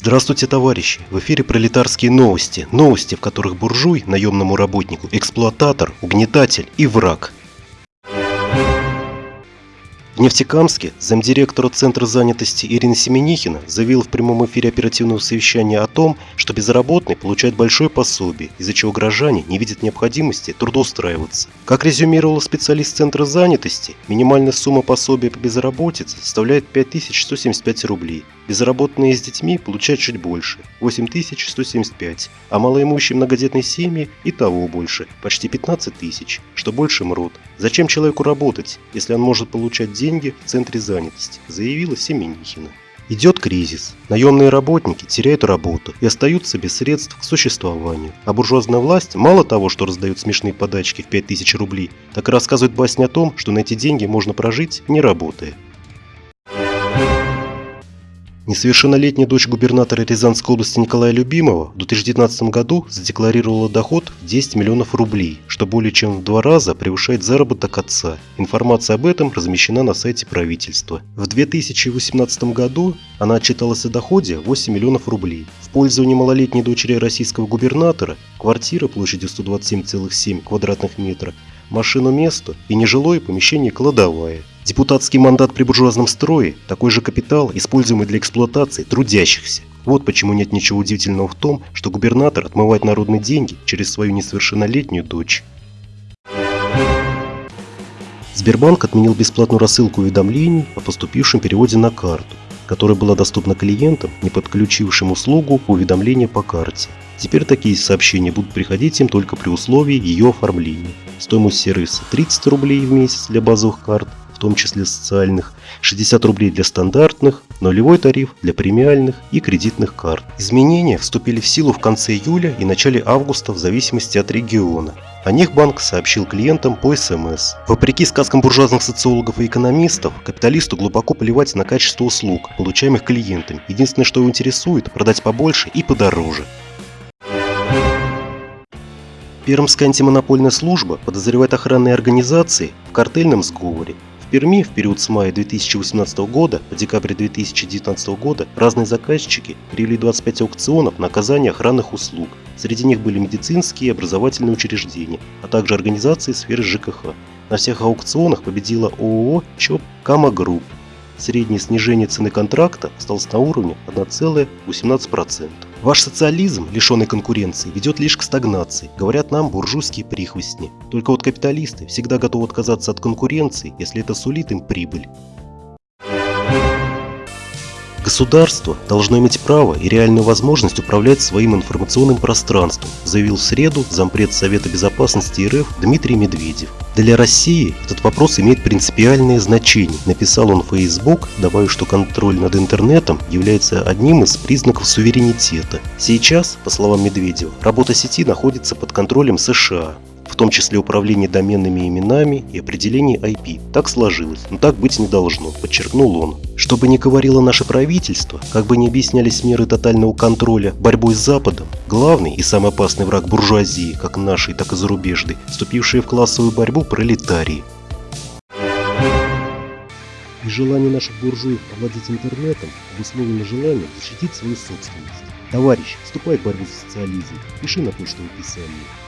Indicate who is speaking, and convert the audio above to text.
Speaker 1: Здравствуйте, товарищи! В эфире пролетарские новости. Новости, в которых буржуй, наемному работнику, эксплуататор, угнетатель и враг. В Нефтекамске замдиректора Центра занятости Ирина Семенихина заявила в прямом эфире оперативного совещания о том, что безработный получает большое пособие, из-за чего граждане не видят необходимости трудоустраиваться. Как резюмировал специалист Центра занятости, минимальная сумма пособия по безработице составляет 5175 рублей. Безработные с детьми получают чуть больше – 8175, а малоимущие многодетные семьи и того больше – почти 15 тысяч, что больше мрут. Зачем человеку работать, если он может получать деньги в центре занятости, заявила Семенихина. Идет кризис. Наемные работники теряют работу и остаются без средств к существованию. А буржуазная власть мало того, что раздает смешные подачки в 5000 рублей, так и рассказывает басни о том, что на эти деньги можно прожить, не работая. Несовершеннолетняя дочь губернатора Рязанской области Николая Любимова в 2019 году задекларировала доход в 10 миллионов рублей, что более чем в два раза превышает заработок отца. Информация об этом размещена на сайте правительства. В 2018 году она отчиталась о доходе 8 миллионов рублей. В пользовании малолетней дочери российского губернатора квартира площадью 127,7 квадратных метра, машину место и нежилое помещение кладовая. Депутатский мандат при буржуазном строе – такой же капитал, используемый для эксплуатации трудящихся. Вот почему нет ничего удивительного в том, что губернатор отмывает народные деньги через свою несовершеннолетнюю дочь. Сбербанк отменил бесплатную рассылку уведомлений о поступившем переводе на карту, которая была доступна клиентам, не подключившим услугу уведомления по карте. Теперь такие сообщения будут приходить им только при условии ее оформления. Стоимость сервиса 30 рублей в месяц для базовых карт, в том числе социальных, 60 рублей для стандартных, нулевой тариф для премиальных и кредитных карт. Изменения вступили в силу в конце июля и начале августа в зависимости от региона. О них банк сообщил клиентам по СМС. Вопреки сказкам буржуазных социологов и экономистов, капиталисту глубоко плевать на качество услуг, получаемых клиентами. Единственное, что его интересует – продать побольше и подороже. Пермская антимонопольная служба подозревает охранные организации в картельном сговоре Перми в период с мая 2018 года по декабрь 2019 года разные заказчики провели 25 аукционов на оказание охранных услуг. Среди них были медицинские и образовательные учреждения, а также организации сферы ЖКХ. На всех аукционах победила ООО ЧОП Кама Групп. Среднее снижение цены контракта осталось на уровне 1,18%. Ваш социализм, лишенный конкуренции, ведет лишь к стагнации, говорят нам буржуйские прихвостни. Только вот капиталисты всегда готовы отказаться от конкуренции, если это сулит им прибыль. Государство должно иметь право и реальную возможность управлять своим информационным пространством, заявил в среду зампред Совета Безопасности РФ Дмитрий Медведев. Для России этот вопрос имеет принципиальное значение, написал он в Facebook, добавив, что контроль над интернетом является одним из признаков суверенитета. Сейчас, по словам Медведева, работа сети находится под контролем США, том числе управление доменными именами и определение IP. Так сложилось, но так быть не должно, подчеркнул он. Что бы ни говорило наше правительство, как бы ни объяснялись меры тотального контроля борьбой с Западом, главный и самый опасный враг буржуазии, как нашей, так и зарубежной, вступившие в классовую борьбу пролетарии. И желание наших буржуев овладеть интернетом обусловлено желанием защитить свою собственность. Товарищ, вступай в борьбу за социализм, пиши на почту в описании.